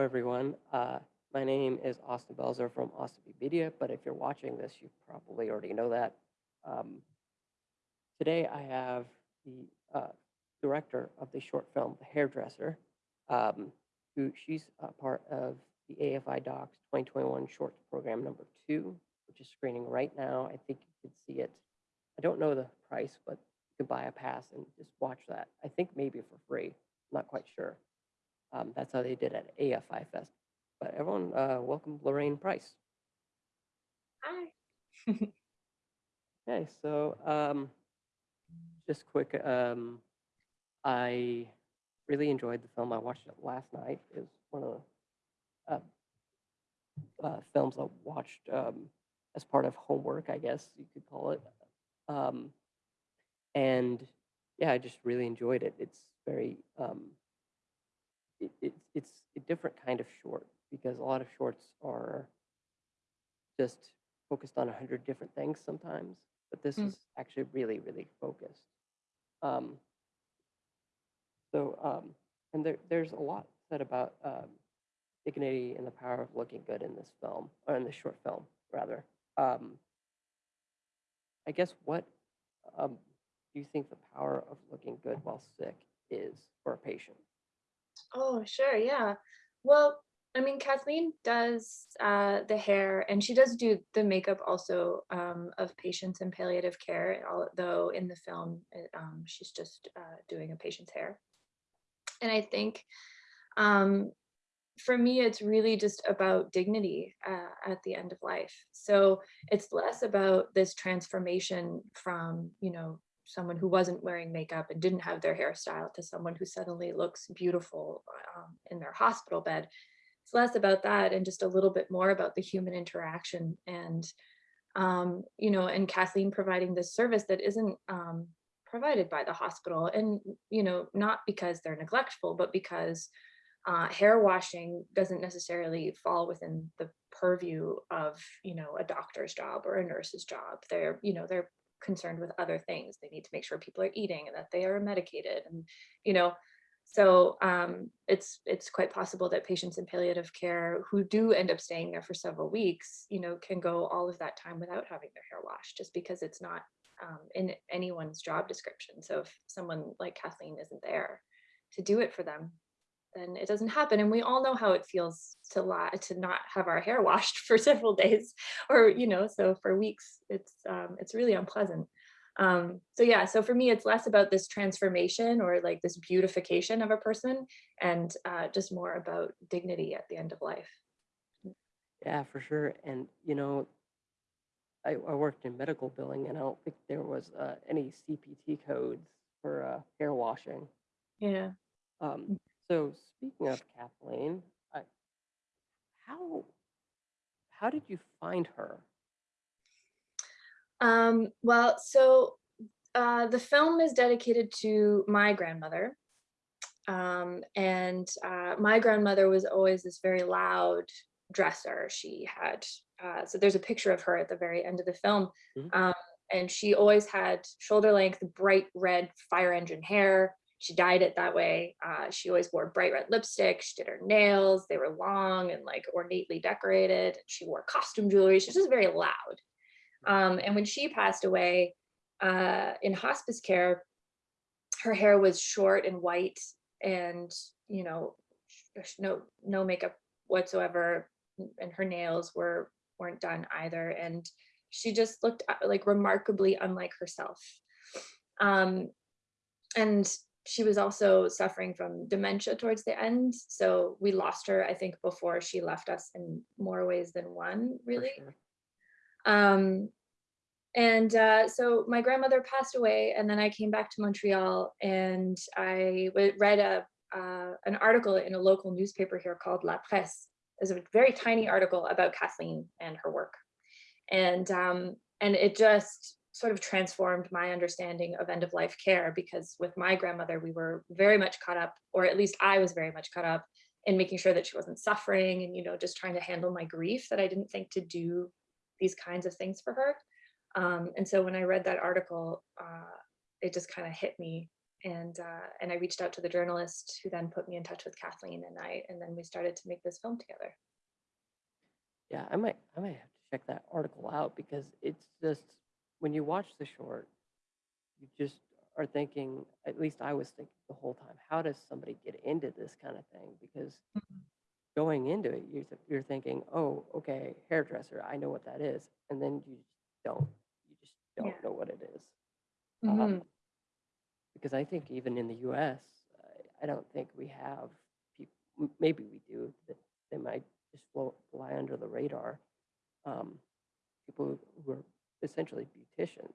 Everyone. Uh, my name is Austin Belzer from Austin Media, but if you're watching this, you probably already know that. Um, today, I have the uh, director of the short film, The Hairdresser, um, who she's a part of the AFI Docs 2021 Shorts Program number two, which is screening right now. I think you can see it. I don't know the price, but you can buy a pass and just watch that. I think maybe for free. not quite sure. Um, that's how they did at AFI Fest. But everyone, uh, welcome Lorraine Price. Hi. Okay, so um, just quick, um, I really enjoyed the film. I watched it last night. It was one of the uh, uh, films I watched um, as part of homework, I guess you could call it. Um, and yeah, I just really enjoyed it. It's very, um, it, it, it's a different kind of short because a lot of shorts are just focused on a hundred different things sometimes, but this Mm. is actually really, really focused. Um, so, um, and there, there's a lot said about um, dignity and the power of looking good in this film, or in this short film, rather. Um, I guess what um, do you think the power of looking good while sick is for a patient? Oh, sure. Yeah. Well, I mean, Kathleen does uh, the hair and she does do the makeup also um, of patients in palliative care, although in the film, it, um, she's just uh, doing a patient's hair. And I think um, for me, it's really just about dignity uh, at the end of life. So it's less about this transformation from, you know, someone who wasn't wearing makeup and didn't have their hairstyle to someone who suddenly looks beautiful um, in their hospital bed. It's less about that and just a little bit more about the human interaction and, um, you know, and Kathleen providing this service that isn't um, provided by the hospital. And, you know, not because they're neglectful, but because uh, hair washing doesn't necessarily fall within the purview of, you know, a doctor's job or a nurse's job. They're, you know, they're concerned with other things. They need to make sure people are eating and that they are medicated and, you know, so um, it's it's quite possible that patients in palliative care who do end up staying there for several weeks, you know, can go all of that time without having their hair washed just because it's not um, in anyone's job description. So if someone like Kathleen isn't there to do it for them, then it doesn't happen. And we all know how it feels to lie, to not have our hair washed for several days or, you know, so for weeks, it's, um, it's really unpleasant. Um, so yeah, so for me, it's less about this transformation or like this beautification of a person and uh, just more about dignity at the end of life. Yeah, for sure. And you know, I, I worked in medical billing, and I don't think there was uh, any CPT codes for uh, hair washing. Yeah. Um, so speaking of Kathleen, I, how how did you find her? Um, well, so uh, the film is dedicated to my grandmother. Um, and uh, my grandmother was always this very loud dresser. She had, uh, so there's a picture of her at the very end of the film. Mhm. Um, and she always had shoulder length, bright red fire engine hair. She dyed it that way. Uh, she always wore bright red lipstick. She did her nails. They were long and like ornately decorated. She wore costume jewelry. She was just very loud. Um, and when she passed away uh, in hospice care, her hair was short and white and, you know, no, no makeup whatsoever. And her nails were, weren't done either. And she just looked uh, like remarkably unlike herself. Um, and she was also suffering from dementia towards the end. So we lost her, I think, before she left us in more ways than one, really. sure? Um, and uh, so my grandmother passed away and then I came back to Montreal and I read a, uh, an article in a local newspaper here called La Presse. It's a very tiny article about Kathleen and her work. And, um, and it just sort of transformed my understanding of end of life care because with my grandmother, we were very much caught up, or at least I was very much caught up in making sure that she wasn't suffering and, you know, just trying to handle my grief that I didn't think to do these kinds of things for her. Um, and so when I read that article, uh, it just kind of hit me and uh, and I reached out to the journalist who then put me in touch with Kathleen and I and then we started to make this film together. Yeah, I might I might have to check that article out because it's just when you watch the short, you just are thinking, at least I was thinking the whole time, how does somebody get into this kind of thing? Because Mhm. going into it, you're, you're thinking, oh, okay, hairdresser, I know what that is. And then you just don't, you just don't Yeah. know what it is. Mhm. Um, because I think even in the US, I, I don't think we have people, maybe we do, that they might just float, fly under the radar. Um, people who are essentially beauticians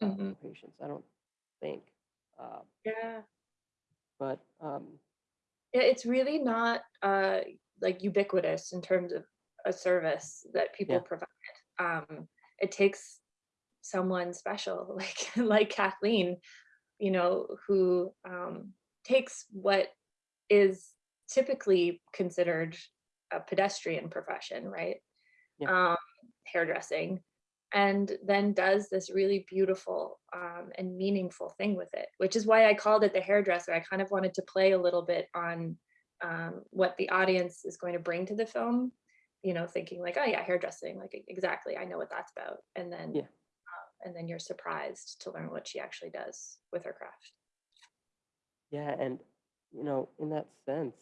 Mhm. for patients. I don't think. Uh, Yeah. but um, Yeah, it's really not uh, like ubiquitous in terms of a service that people Yeah. provide. Um, it takes someone special like like Kathleen, you know, who um, takes what is typically considered a pedestrian profession, right? Yeah. Um, hairdressing, and then does this really beautiful um, and meaningful thing with it, which is why I called it the hairdresser. I kind of wanted to play a little bit on um, what the audience is going to bring to the film, you know, thinking like, oh yeah, hairdressing, like exactly, I know what that's about, and then Yeah. uh, and then you're surprised to learn what she actually does with her craft. yeah, and you know, in that sense,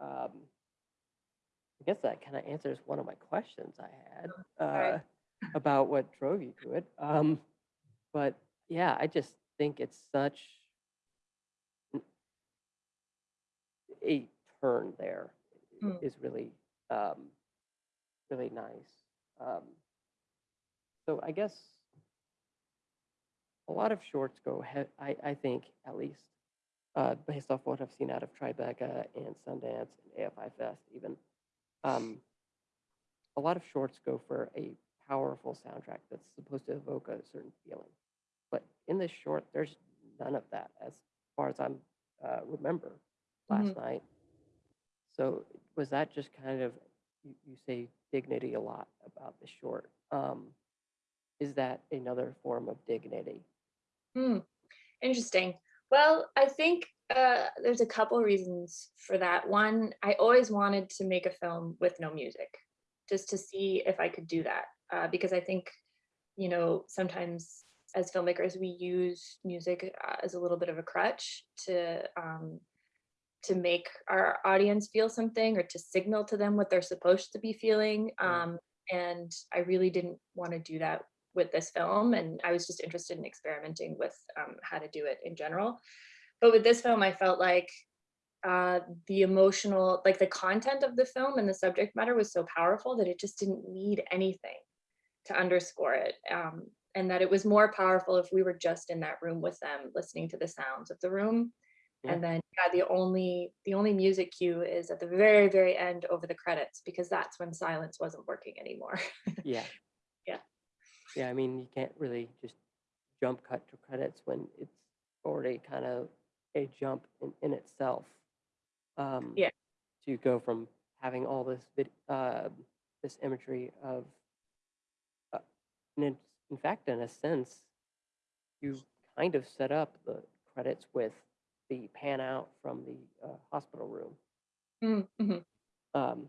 um, I guess that kind of answers one of my questions I had uh, about what drove you to it. Um, but yeah, I just think it's such a turn there Mm. is really um, really nice. Um, so I guess a lot of shorts go I, I think at least uh, based off what I've seen out of Tribeca and Sundance and AFI Fest even um, a lot of shorts go for a powerful soundtrack that's supposed to evoke a certain feeling but in this short there's none of that as far as I'm uh, remember last Mhm. night so was that just kind of you, you say dignity a lot about the short um, is that another form of dignity Hmm. Interesting. Well, I think uh, there's a couple reasons for that. One, I always wanted to make a film with no music, just to see if I could do that. Uh, because I think, you know, sometimes as filmmakers, we use music uh, as a little bit of a crutch to um, to make our audience feel something or to signal to them what they're supposed to be feeling. Um, and I really didn't want to do that with this film. And I was just interested in experimenting with um, how to do it in general. But with this film, I felt like uh, the emotional, like the content of the film and the subject matter was so powerful that it just didn't need anything to underscore it. Um, and that it was more powerful if we were just in that room with them, listening to the sounds of the room Yeah. and then yeah, the only the only music cue is at the very very end over the credits because that's when silence wasn't working anymore Yeah. Yeah. Yeah, I mean, you can't really just jump cut to credits when it's already kind of a jump in, in itself. Um, Yeah. To go from having all this vid, uh, this imagery of, and in, in fact, in a sense, you kind of set up the credits with the pan out from the uh, hospital room. Mm, mhm. um,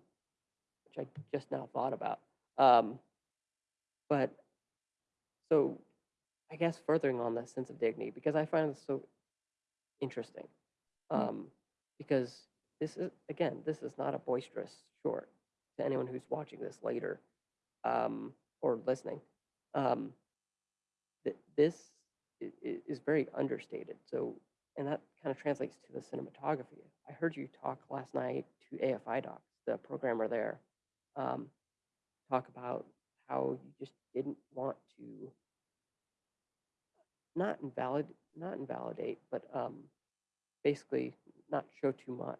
which I just now thought about. Um, but so I guess furthering on the sense of dignity, because I find this so interesting. Mm. Um, because this is, again, this is not a boisterous short to anyone who's watching this later um, or listening. Um, th- this is very understated. So, and that kind of translates to the cinematography. I heard you talk last night to AFI Docs, the programmer there, um, talk about how you just didn't want to not invalid, not invalidate, but um, basically not show too much.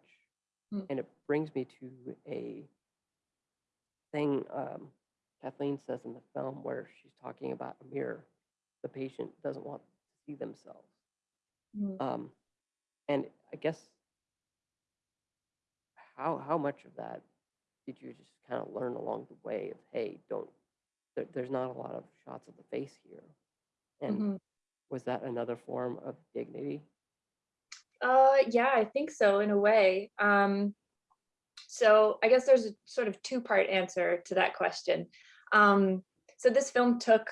Mm. And it brings me to a thing um, Kathleen says in the film where she's talking about a mirror. The patient doesn't want to see themselves. Mm. Um, and I guess how how much of that did you just kind of learn along the way of hey, don't there, there's not a lot of shots of the face here, and Mhm. was that another form of dignity? Uh, yeah, I think so in a way. Um, so I guess there's a sort of two-part answer to that question. Um, so this film took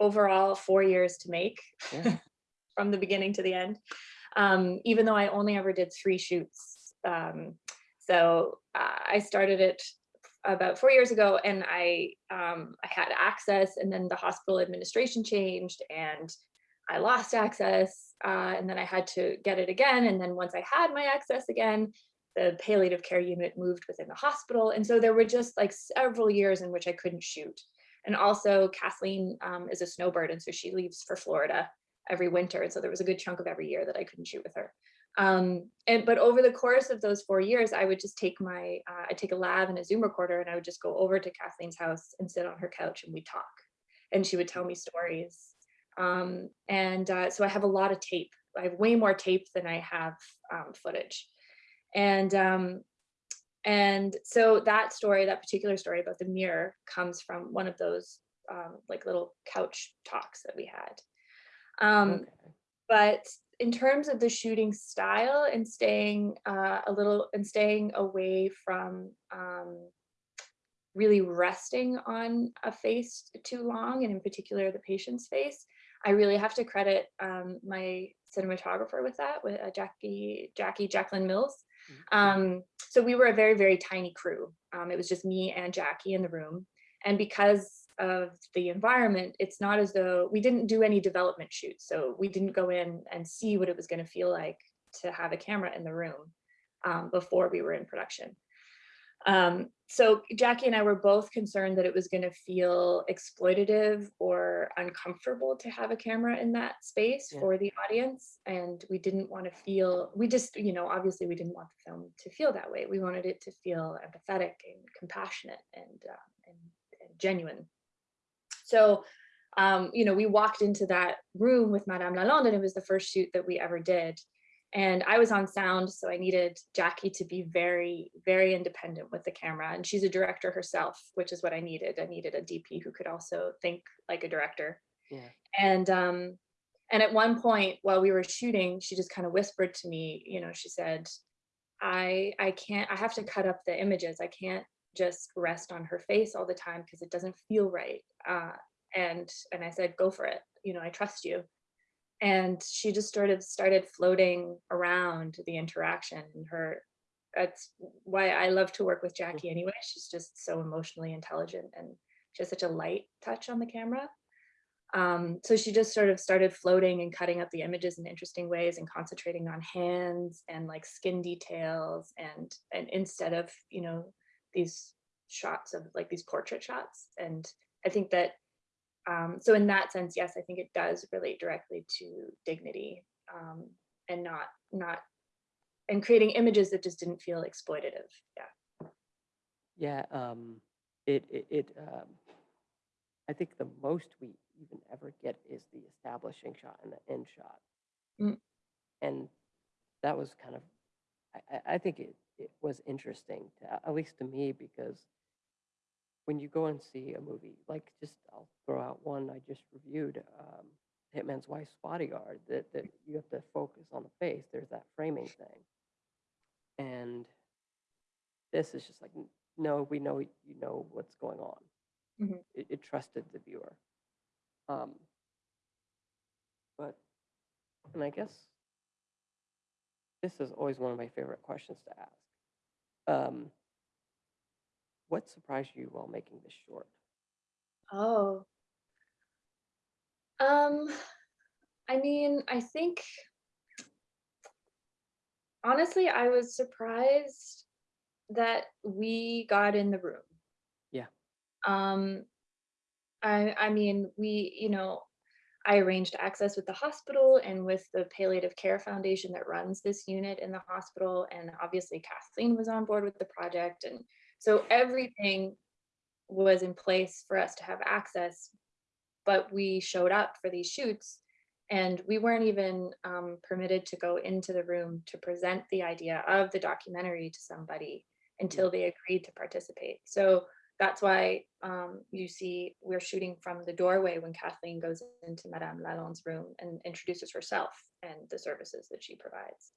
overall four years to make Yeah. from the beginning to the end, um, even though I only ever did three shoots. Um, so uh, I started it about four years ago and I, um, I had access and then the hospital administration changed and I lost access uh, and then I had to get it again. And then once I had my access again, the palliative care unit moved within the hospital. And so there were just like several years in which I couldn't shoot. And also Kathleen um, is a snowbird. And so she leaves for Florida every winter. And so there was a good chunk of every year that I couldn't shoot with her. Um, and but over the course of those four years, I would just take my, uh, I'd take a lav and a Zoom recorder and I would just go over to Kathleen's house and sit on her couch and we'd talk. And she would tell me stories. Um, and uh, so I have a lot of tape. I have way more tape than I have um, footage. And um, and so that story, that particular story about the mirror comes from one of those um, like little couch talks that we had. Um, Okay. but in terms of the shooting style and staying uh, a little and staying away from um, really resting on a face too long and in particular the patient's face, I really have to credit um, my cinematographer with that, with uh, Jackie, Jackie Jacqueline Mills. Um, so we were a very, very tiny crew. Um, it was just me and Jackie in the room. And because of the environment, it's not as though we didn't do any development shoots. So we didn't go in and see what it was going to feel like to have a camera in the room um, before we were in production. Um, so Jackie and I were both concerned that it was going to feel exploitative or uncomfortable to have a camera in that space Yeah. for the audience. And we didn't want to feel, we just, you know, obviously we didn't want the film to feel that way. We wanted it to feel empathetic and compassionate and, uh, and, and genuine. So, um, you know, we walked into that room with Madame Lalonde and it was the first shoot that we ever did. And I was on sound, so I needed Jackie to be very, very independent with the camera. And she's a director herself, which is what I needed. I needed a DP who could also think like a director. Yeah. And um, and at one point while we were shooting, she just kind of whispered to me, you know, she said, I I can't, I have to cut up the images. I can't just rest on her face all the time because it doesn't feel right. Uh, and and I said, go for it. You know, I trust you and she just sort of started floating around the interaction and her that's why I love to work with Jackie anyway. She's just so emotionally intelligent and she has such a light touch on the camera. Um, so she just sort of started floating and cutting up the images in interesting ways and concentrating on hands and like skin details and and instead of you know these shots of like these portrait shots and I think that um, so in that sense, yes, I think it does relate directly to dignity um, and not not and creating images that just didn't feel exploitative. Yeah. Yeah, um, it, it, it, um, I think the most we even ever get is the establishing shot and the end shot. Mm. And that was kind of, I, I, I think it, it was interesting to, at least to me, because when you go and see a movie, like just, I'll throw out one I just reviewed, um, Hitman's Wife's Bodyguard, that, that you have to focus on the face, there's that framing thing. And this is just like, no, we know you know what's going on. Mhm. It, it trusted the viewer. Um, but, and I guess this is always one of my favorite questions to ask. Um, what surprised you while making this short? Oh. Um, I mean, I think honestly, I was surprised that we got in the room. Yeah. Um, I I mean, we, you know, I arranged access with the hospital and with the palliative care foundation that runs this unit in the hospital. And obviously Kathleen was on board with the project. And so everything was in place for us to have access, but we showed up for these shoots and we weren't even um, permitted to go into the room to present the idea of the documentary to somebody until they agreed to participate. So that's why um, you see we're shooting from the doorway when Kathleen goes into Madame Lalonde's room and introduces herself and the services that she provides.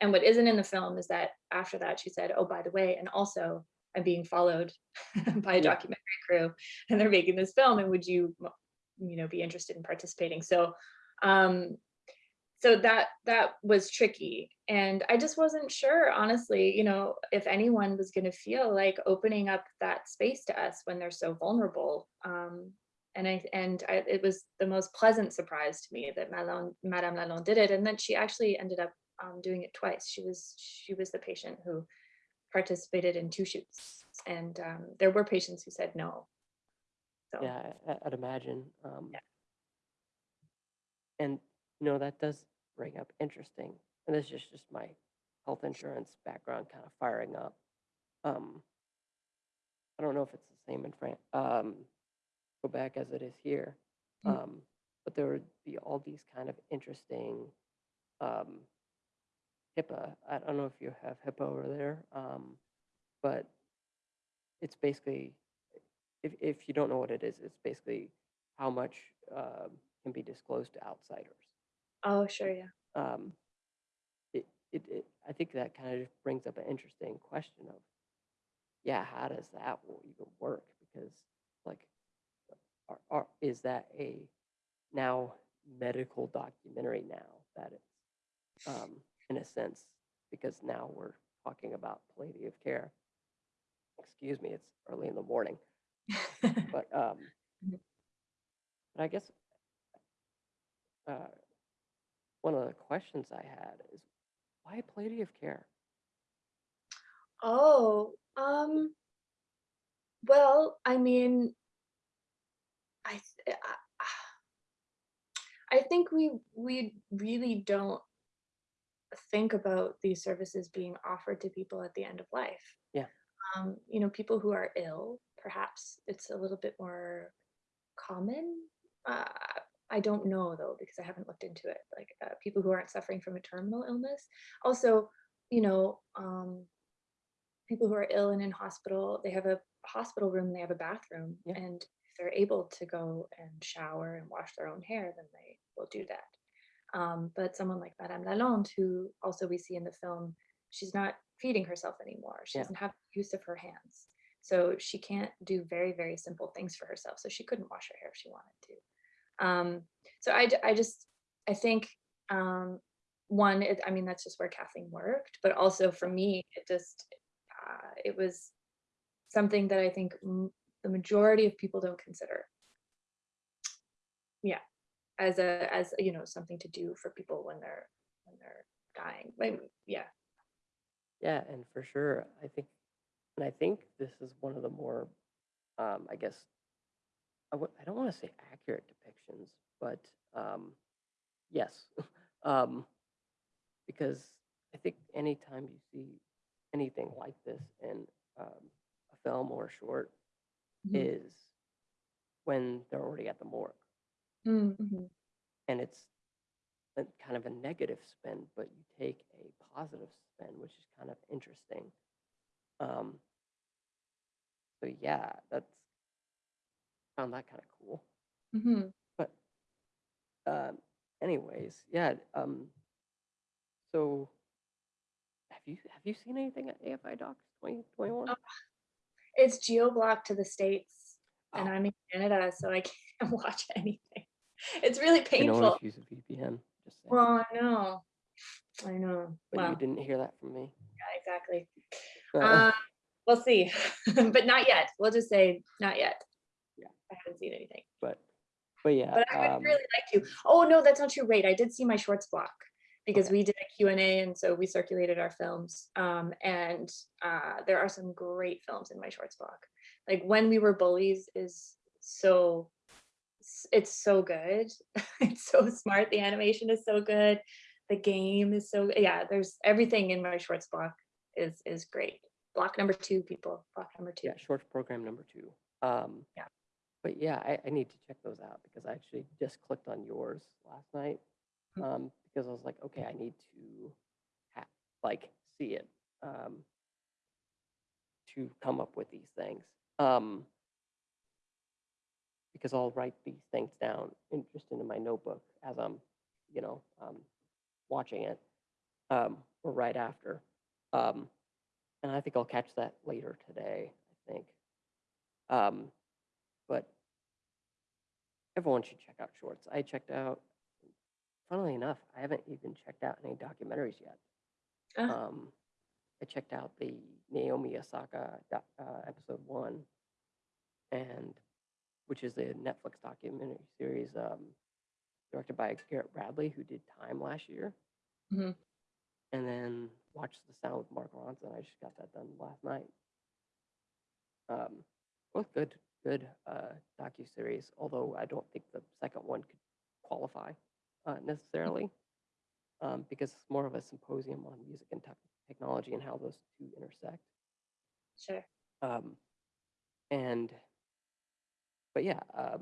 And what isn't in the film is that after that she said, "Oh, by the way, and also I'm being followed by a Yeah. documentary crew, and they're making this film, and would you, you know, be interested in participating?" So, um, so that that was tricky and i just wasn't sure honestly you know if anyone was going to feel like opening up that space to us when they're so vulnerable um and i and I, it was the most pleasant surprise to me that Malone, madame lalonde did it and then she actually ended up um, doing it twice she was she was the patient who participated in two shoots and um, there were patients who said no so Yeah, I- I'd imagine. Um, Yeah. And, you know, that does bring up interesting, and this is just my health insurance background kind of firing up. Um, I don't know if it's the same in France, um, Quebec as it is here. Mm. Um, but there would be all these kind of interesting, um, HIPAA. I don't know if you have HIPAA over there, um, but it's basically if if you don't know what it is, it's basically how much um, can be disclosed to outsiders. oh sure yeah Um, it, it, it I think that kind of just brings up an interesting question of, yeah, how does that even work? Because like, are, are, is that a now medical documentary now that it's um, in a sense because now we're talking about palliative care. Excuse me, it's early in the morning but um Mhm. but i guess uh one of the questions i had is why palliative care Oh, um, well, I mean, I, th- I I think we we really don't think about these services being offered to people at the end of life. Yeah. Um, you know, people who are ill, perhaps it's a little bit more common. Uh, I don't know though because I haven't looked into it. Like uh, people who aren't suffering from a terminal illness. Also, you know, um, people who are ill and in hospital, they have a hospital room, they have a bathroom, Yeah. and if they're able to go and shower and wash their own hair, then they will do that. Um, but someone like Madame Lalonde, who also we see in the film, she's not feeding herself anymore. She Yeah. doesn't have use of her hands. So she can't do very, very simple things for herself. So she couldn't wash her hair if she wanted to. Um, so I, I just, I think, um, one, it, I mean, that's just where Kathleen worked, but also for me, it just, uh, it was something that I think m- the majority of people don't consider. Yeah, as a as you know something to do for people when they're when they're dying. Like, yeah, yeah and for sure i think and i think this is one of the more um i guess I w- I don't want to say accurate depictions but um yes um because i think anytime you see anything like this in um, a film or a short Mhm. is when they're already at the morgue Mm, mhm. and it's a, kind of a negative spin, but you take a positive spin, which is kind of interesting. Um, so yeah, that's found that kind of cool. Mhm. But um, anyways, yeah. Um, so have you have you seen anything at AFI Docs twenty twenty one? Oh, it's geo blocked to the states, and Oh. I'm in Canada, so I can't watch anything. It's really You painful. always use a VPN. Just saying. Well, I know, I know. but Well, you didn't hear that from me. yeah, exactly. Uh, we'll see, but not yet. We'll just say not yet. Yeah. I haven't seen anything. but but yeah. but I would um, really like to. Oh no, that's not true. Wait, I did see my shorts block because Okay. we did a Q&A and so we circulated our films. Um, and uh, there are some great films in my shorts block. Like When We Were Bullies is so, it's so good. it's so smart. The animation is so good. The game is so, yeah, there's everything in my shorts block is is great. Block number two, people, block number two. yeah, shorts program number two. Um, Yeah. But yeah, I, I need to check those out because I actually just clicked on yours last night Mm. um, because I was like, okay, I need to like see it um, to come up with these things. Um, because I'll write these things down in, just into my notebook as I'm, you know, um, watching it, um, or right after. Um, and I think I'll catch that later today, I think. Um, but everyone should check out shorts. I checked out, funnily enough, I haven't even checked out any documentaries yet. Ah, Um, I checked out the Naomi Osaka uh, episode one, and which is a Netflix documentary series um, directed by Garrett Bradley, who did Time last year, mhm. and then watched The Sound with Mark Ronson. I just got that done last night. Um, both good, good uh, docu series. Although I don't think the second one could qualify uh, necessarily, um, because it's more of a symposium on music and tech technology and how those two intersect. Sure. Um, and but yeah, um,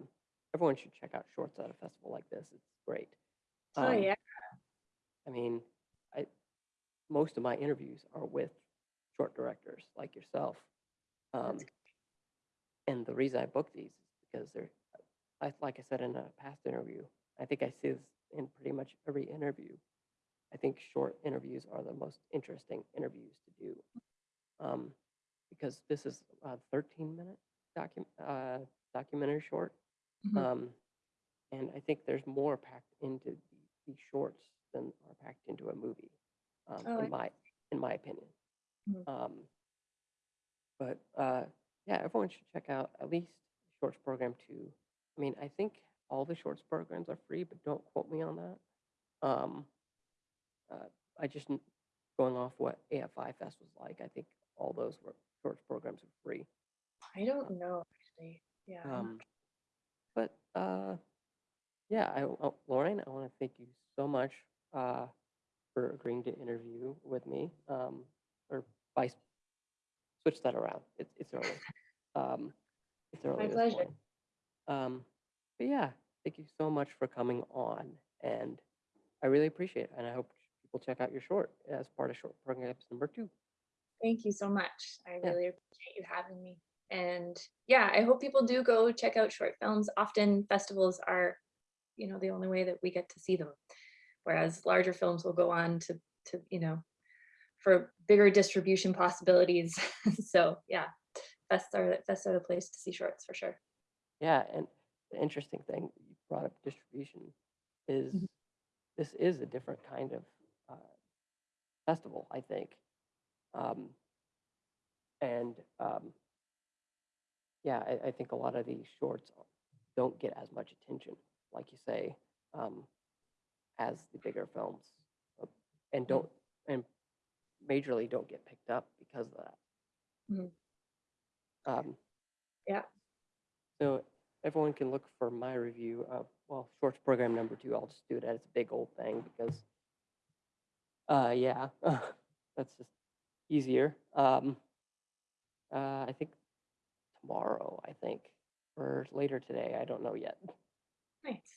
everyone should check out shorts at a festival like this. It's great. Oh Um, yeah. I mean, I most of my interviews are with short directors like yourself. Um, and the reason I book these is because they're, I, like I said in a past interview, I think I see this in pretty much every interview. I think short interviews are the most interesting interviews to do. Um, because this is a 13 minute docu- uh, documentary short. Mhm. Um, and I think there's more packed into the, these shorts than are packed into a movie, um, Oh, I- in my in my opinion. Mhm. Um, but uh, yeah, everyone should check out at least shorts program too. I mean, I think all the shorts programs are free, but don't quote me on that. Um, uh, I just going off what AFI Fest was like. I think all those were shorts programs are free. I don't know actually. Yeah. Um, but uh, yeah, I, oh, Lauren, I want to thank you so much uh, for agreeing to interview with me. Um, or vice, switch that around. It's it's early. Um, it's early. My this pleasure. morning. Um, but yeah, thank you so much for coming on, and I really appreciate it. And I hope people check out your short as part of short program number two. Thank you so much. I Yeah. really appreciate you having me. And yeah, I hope people do go check out short films. Often festivals are, you know, the only way that we get to see them. Whereas larger films will go on to to, you know, for bigger distribution possibilities. so yeah, fests are fests are the place to see shorts for sure. Yeah, and the interesting thing you brought up distribution is Mhm. this is a different kind of uh, festival, I think. Um, and um, yeah, I, I think a lot of these shorts don't get as much attention, like you say, um, as the bigger films, uh, and don't and majorly don't get picked up because of that. Mhm. Um, Yeah. so everyone can look for my review of well, shorts program number two. I'll just do it as a big old thing because, uh, yeah, that's just easier. Um, uh, I think tomorrow, I think, or later today. I don't know yet. Nice.